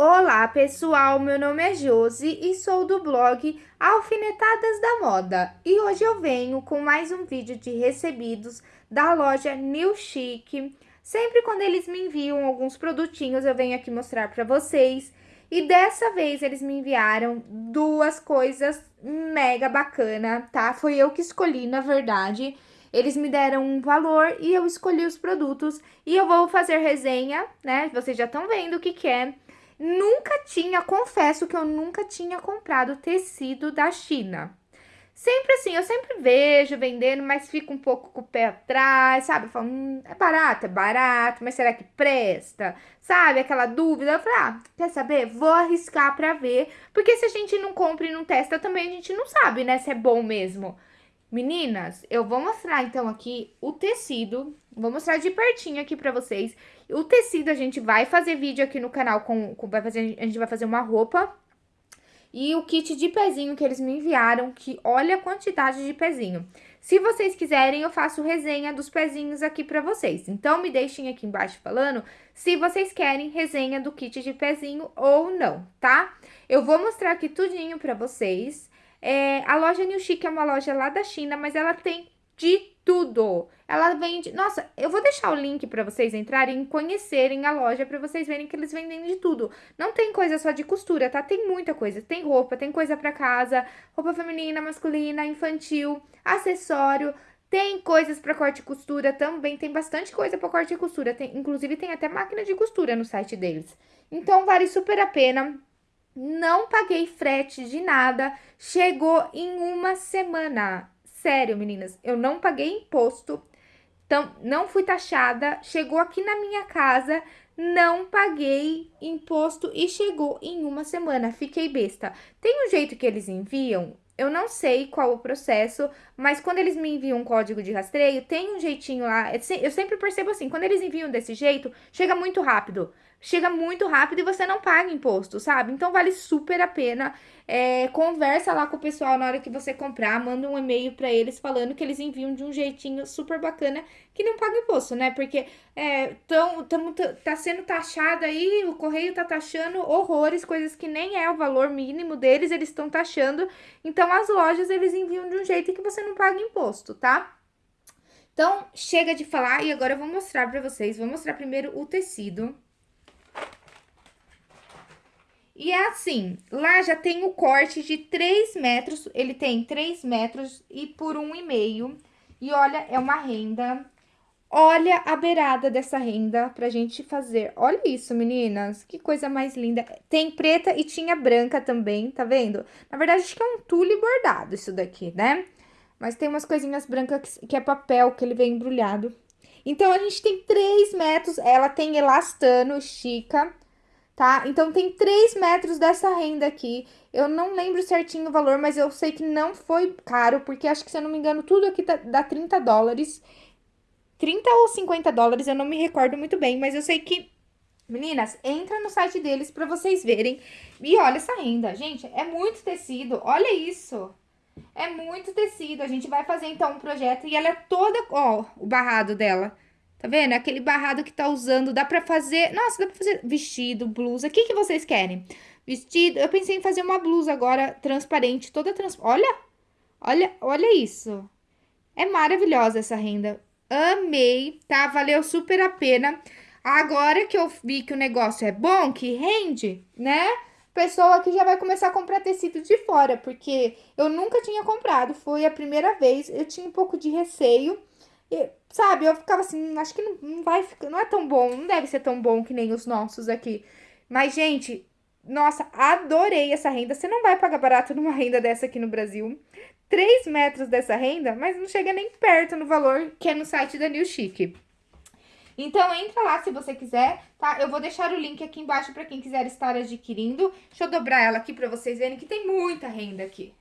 Olá pessoal, meu nome é Josi e sou do blog Alfinetadas da Moda e hoje eu venho com mais um vídeo de recebidos da loja New Chic. Sempre quando eles me enviam alguns produtinhos eu venho aqui mostrar para vocês e dessa vez eles me enviaram duas coisas mega bacana, tá? Foi eu que escolhi na verdade. Eles me deram um valor e eu escolhi os produtos e eu vou fazer resenha, né? Vocês já estão vendo o que que é. Nunca tinha, confesso que eu nunca tinha comprado tecido da China. Sempre assim, eu sempre vejo vendendo, mas fico um pouco com o pé atrás, sabe? Falo, hum, é barato, é barato, mas será que presta? Sabe? Aquela dúvida. Eu falei, ah, quer saber? Vou arriscar pra ver, porque se a gente não compra e não testa, também a gente não sabe, né, se é bom mesmo. Meninas, eu vou mostrar então aqui o tecido, vou mostrar de pertinho aqui pra vocês. O tecido a gente vai fazer vídeo aqui no canal, com, com vai fazer, a gente vai fazer uma roupa. E o kit de pezinho que eles me enviaram, que olha a quantidade de pezinho. Se vocês quiserem, eu faço resenha dos pezinhos aqui pra vocês. Então, me deixem aqui embaixo falando se vocês querem resenha do kit de pezinho ou não, tá? Eu vou mostrar aqui tudinho pra vocês. É, a loja New Chic é uma loja lá da China, mas ela tem de tudo. Ela vende... Nossa, eu vou deixar o link para vocês entrarem e conhecerem a loja, para vocês verem que eles vendem de tudo. Não tem coisa só de costura, tá? Tem muita coisa. Tem roupa, tem coisa para casa, roupa feminina, masculina, infantil, acessório... Tem coisas para corte e costura também, tem bastante coisa para corte e costura. Tem, inclusive, tem até máquina de costura no site deles. Então, vale super a pena não paguei frete de nada, chegou em uma semana. Sério, meninas, eu não paguei imposto, então não fui taxada, chegou aqui na minha casa, não paguei imposto e chegou em uma semana. Fiquei besta. Tem um jeito que eles enviam, eu não sei qual o processo, mas quando eles me enviam um código de rastreio, tem um jeitinho lá. Eu sempre percebo assim, quando eles enviam desse jeito, chega muito rápido chega muito rápido e você não paga imposto, sabe? Então vale super a pena. É, conversa lá com o pessoal na hora que você comprar, manda um e-mail para eles falando que eles enviam de um jeitinho super bacana que não paga imposto, né? Porque é, tão, tá sendo taxado aí, o correio tá taxando horrores, coisas que nem é o valor mínimo deles, eles estão taxando. Então as lojas eles enviam de um jeito que você não paga imposto, tá? Então, chega de falar e agora eu vou mostrar pra vocês. Vou mostrar primeiro o tecido. E é assim, lá já tem o corte de 3 metros, ele tem 3 metros e por 1,5. E olha, é uma renda. Olha a beirada dessa renda pra gente fazer. Olha isso, meninas, que coisa mais linda. Tem preta e tinha branca também, tá vendo? Na verdade, acho que é um tule bordado isso daqui, né? Mas tem umas coisinhas brancas que é papel, que ele vem embrulhado. Então, a gente tem 3 metros, ela tem elastano, estica tá? Então, tem 3 metros dessa renda aqui. Eu não lembro certinho o valor, mas eu sei que não foi caro, porque acho que, se eu não me engano, tudo aqui tá, dá 30 dólares. 30 ou 50 dólares, eu não me recordo muito bem, mas eu sei que... Meninas, entra no site deles pra vocês verem. E olha essa renda, gente, é muito tecido, olha isso. É muito tecido, a gente vai fazer então um projeto e ela é toda, ó, o barrado dela. Tá vendo? Aquele barrado que tá usando, dá pra fazer... Nossa, dá pra fazer vestido, blusa. O que que vocês querem? Vestido... Eu pensei em fazer uma blusa agora transparente, toda trans... Olha! Olha, olha isso. É maravilhosa essa renda. Amei, tá? Valeu super a pena. Agora que eu vi que o negócio é bom, que rende, né? Pessoa aqui já vai começar a comprar tecido de fora, porque eu nunca tinha comprado, foi a primeira vez. Eu tinha um pouco de receio, e, sabe, eu ficava assim, acho que não, não vai ficar, não é tão bom, não deve ser tão bom que nem os nossos aqui. Mas, gente, nossa, adorei essa renda. Você não vai pagar barato numa renda dessa aqui no Brasil. 3 metros dessa renda, mas não chega nem perto no valor que é no site da New Chic. Então, entra lá se você quiser, tá? Eu vou deixar o link aqui embaixo para quem quiser estar adquirindo. Deixa eu dobrar ela aqui para vocês verem que tem muita renda aqui.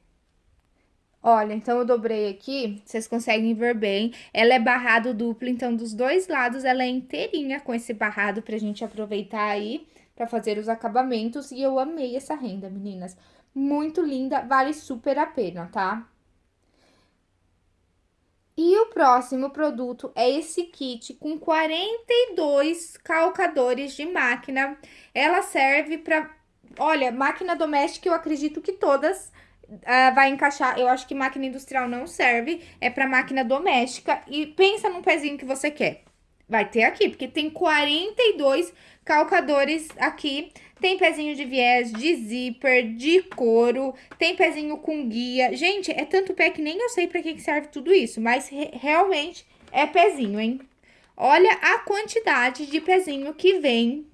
Olha, então eu dobrei aqui, vocês conseguem ver bem. Ela é barrado duplo, então dos dois lados ela é inteirinha com esse barrado pra gente aproveitar aí pra fazer os acabamentos. E eu amei essa renda, meninas. Muito linda, vale super a pena, tá? E o próximo produto é esse kit com 42 calcadores de máquina. Ela serve para, olha, máquina doméstica eu acredito que todas uh, vai encaixar. Eu acho que máquina industrial não serve, é para máquina doméstica. E pensa num pezinho que você quer. Vai ter aqui, porque tem 42 calcadores aqui. Tem pezinho de viés, de zíper, de couro, tem pezinho com guia. Gente, é tanto pé que nem eu sei pra que serve tudo isso, mas re realmente é pezinho, hein? Olha a quantidade de pezinho que vem.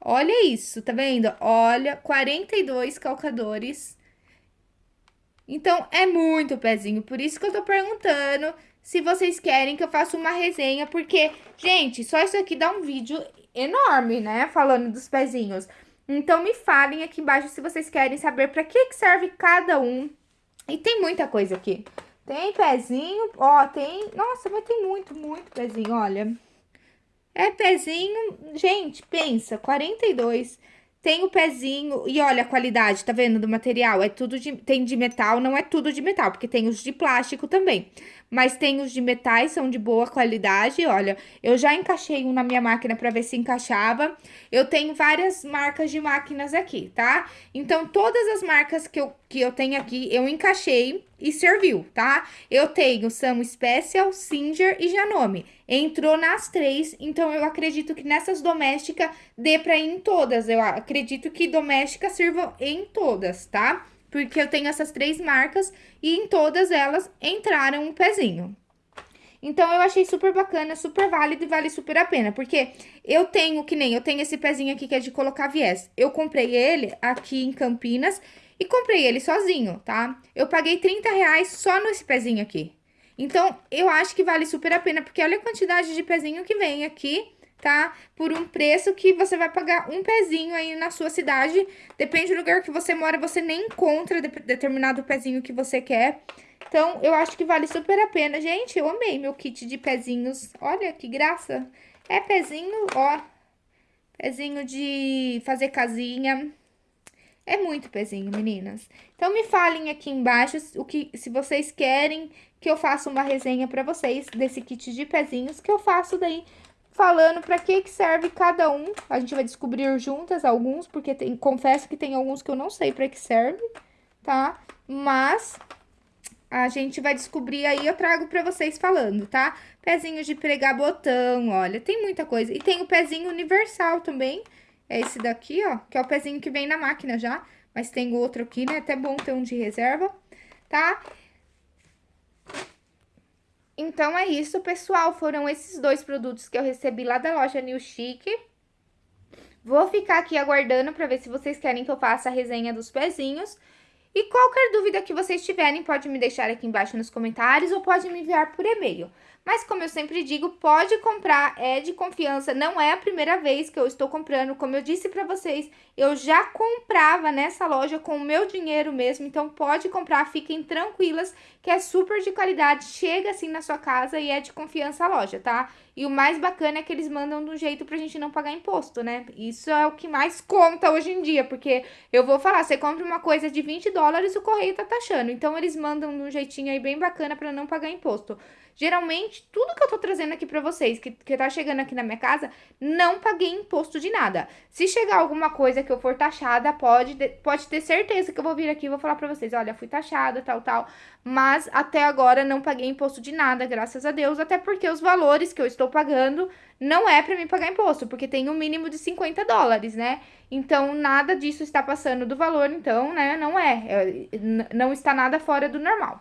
Olha isso, tá vendo? Olha, 42 calcadores. Então, é muito pezinho, por isso que eu tô perguntando se vocês querem que eu faça uma resenha, porque, gente, só isso aqui dá um vídeo enorme, né? Falando dos pezinhos. Então, me falem aqui embaixo se vocês querem saber para que, que serve cada um. E tem muita coisa aqui. Tem pezinho, ó, tem... Nossa, mas tem muito, muito pezinho, olha. É pezinho... Gente, pensa, 42 tem o pezinho, e olha a qualidade, tá vendo, do material? É tudo de, tem de metal, não é tudo de metal, porque tem os de plástico também. Mas tem os de metais, são de boa qualidade, olha. Eu já encaixei um na minha máquina pra ver se encaixava. Eu tenho várias marcas de máquinas aqui, tá? Então, todas as marcas que eu, que eu tenho aqui, eu encaixei e serviu, tá? Eu tenho Sam Special, Singer e Janome. Entrou nas três, então eu acredito que nessas domésticas dê pra ir em todas. Eu acredito que doméstica sirva em todas, tá? Porque eu tenho essas três marcas e em todas elas entraram um pezinho. Então, eu achei super bacana, super válido e vale super a pena. Porque eu tenho, que nem, eu tenho esse pezinho aqui que é de colocar viés. Eu comprei ele aqui em Campinas e comprei ele sozinho, tá? Eu paguei 30 reais só nesse pezinho aqui. Então, eu acho que vale super a pena, porque olha a quantidade de pezinho que vem aqui, tá? Por um preço que você vai pagar um pezinho aí na sua cidade. Depende do lugar que você mora, você nem encontra de determinado pezinho que você quer. Então, eu acho que vale super a pena. Gente, eu amei meu kit de pezinhos. Olha que graça. É pezinho, ó. Pezinho de fazer casinha. É muito pezinho, meninas. Então, me falem aqui embaixo o que, se vocês querem que eu faça uma resenha pra vocês desse kit de pezinhos, que eu faço daí falando pra que que serve cada um. A gente vai descobrir juntas alguns, porque tem, confesso que tem alguns que eu não sei pra que serve, tá? Mas a gente vai descobrir aí, eu trago pra vocês falando, tá? Pezinho de pregar botão, olha, tem muita coisa. E tem o pezinho universal também, é esse daqui, ó, que é o pezinho que vem na máquina já. Mas tem outro aqui, né? Até bom ter um de reserva, tá? Então, é isso, pessoal. Foram esses dois produtos que eu recebi lá da loja New Chic. Vou ficar aqui aguardando para ver se vocês querem que eu faça a resenha dos pezinhos. E qualquer dúvida que vocês tiverem, pode me deixar aqui embaixo nos comentários ou pode me enviar por e-mail. Mas como eu sempre digo, pode comprar, é de confiança, não é a primeira vez que eu estou comprando. Como eu disse para vocês, eu já comprava nessa loja com o meu dinheiro mesmo, então pode comprar, fiquem tranquilas, que é super de qualidade, chega assim na sua casa e é de confiança a loja, tá? E o mais bacana é que eles mandam de um jeito pra gente não pagar imposto, né? Isso é o que mais conta hoje em dia, porque eu vou falar, você compra uma coisa de 20 dólares, o correio tá taxando. Então, eles mandam de um jeitinho aí bem bacana pra não pagar imposto. Geralmente, tudo que eu tô trazendo aqui pra vocês, que, que tá chegando aqui na minha casa, não paguei imposto de nada. Se chegar alguma coisa que eu for taxada, pode, pode ter certeza que eu vou vir aqui e vou falar pra vocês, olha, fui taxada, tal, tal. Mas, até agora, não paguei imposto de nada, graças a Deus, até porque os valores que eu estou pagando não é pra mim pagar imposto, porque tem um mínimo de 50 dólares, né? Então, nada disso está passando do valor, então, né, não é, é não está nada fora do normal.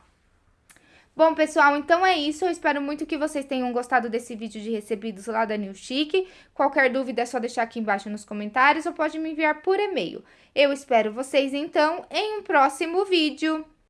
Bom, pessoal, então é isso. Eu espero muito que vocês tenham gostado desse vídeo de recebidos lá da New Chic. Qualquer dúvida é só deixar aqui embaixo nos comentários ou pode me enviar por e-mail. Eu espero vocês, então, em um próximo vídeo.